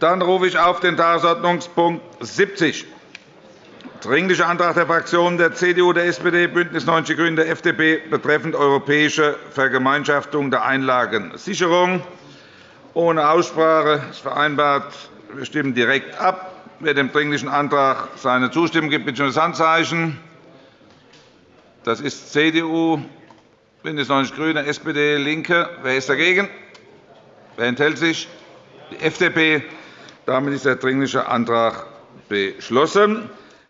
Dann rufe ich auf den Tagesordnungspunkt 70 Dringlicher Antrag der Fraktionen der CDU, der SPD, BÜNDNIS 90 die GRÜNEN der FDP betreffend europäische Vergemeinschaftung der Einlagensicherung. Ohne Aussprache ist vereinbart. Wir stimmen direkt ab. Wer dem Dringlichen Antrag seine Zustimmung gibt, bitte um das Handzeichen. Das ist CDU, BÜNDNIS 90 die GRÜNEN, SPD, LINKE. Wer ist dagegen? Wer enthält sich? Die FDP. Damit ist der Dringliche Antrag beschlossen.